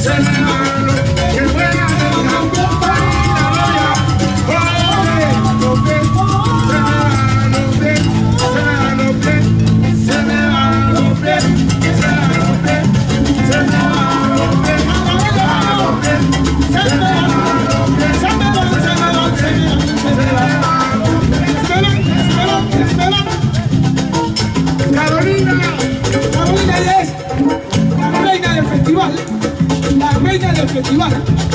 Sen La reina del festival.